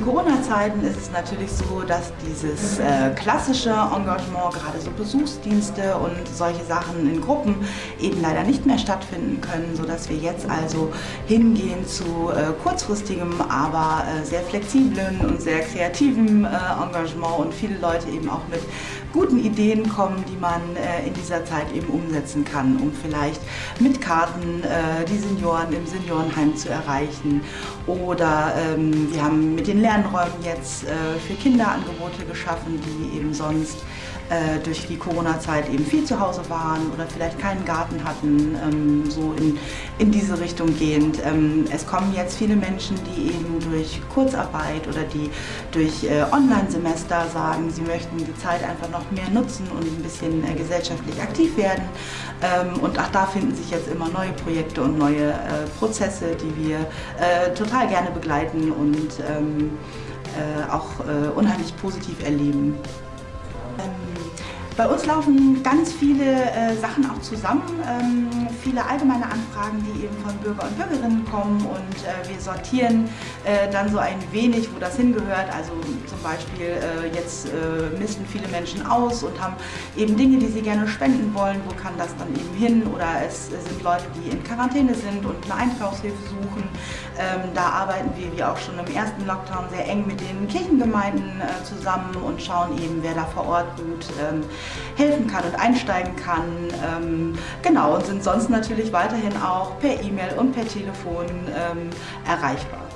Corona-Zeiten ist es natürlich so, dass dieses äh, klassische Engagement, gerade so Besuchsdienste und solche Sachen in Gruppen eben leider nicht mehr stattfinden können, sodass wir jetzt also hingehen zu äh, kurzfristigem, aber äh, sehr flexiblen und sehr kreativen äh, Engagement und viele Leute eben auch mit guten Ideen kommen, die man äh, in dieser Zeit eben umsetzen kann, um vielleicht mit Karten äh, die Senioren im Seniorenheim zu erreichen oder ähm, wir haben mit den Lernräumen jetzt äh, für Kinder Angebote geschaffen, die eben sonst äh, durch die Corona-Zeit eben viel zu Hause waren oder vielleicht keinen Garten hatten, ähm, so in, in diese Richtung gehend. Ähm, es kommen jetzt viele Menschen, die eben durch Kurzarbeit oder die durch äh, Online-Semester sagen, sie möchten die Zeit einfach noch mehr nutzen und ein bisschen gesellschaftlich aktiv werden. Ähm, und auch da finden sich jetzt immer neue Projekte und neue Prozesse, die wir total gerne begleiten und ähm, äh, auch unheimlich positiv erleben. Bei uns laufen ganz viele äh, Sachen auch zusammen, ähm, viele allgemeine Anfragen, die eben von Bürger und Bürgerinnen kommen und äh, wir sortieren äh, dann so ein wenig, wo das hingehört. Also zum Beispiel äh, jetzt äh, misten viele Menschen aus und haben eben Dinge, die sie gerne spenden wollen, wo kann das dann eben hin oder es sind Leute, die in Quarantäne sind und eine Einkaufshilfe suchen. Ähm, da arbeiten wir, wie auch schon im ersten Lockdown, sehr eng mit den Kirchengemeinden äh, zusammen und schauen eben, wer da vor Ort gut ähm, helfen kann und einsteigen kann. Ähm, genau, und sind sonst natürlich weiterhin auch per E-Mail und per Telefon ähm, erreichbar.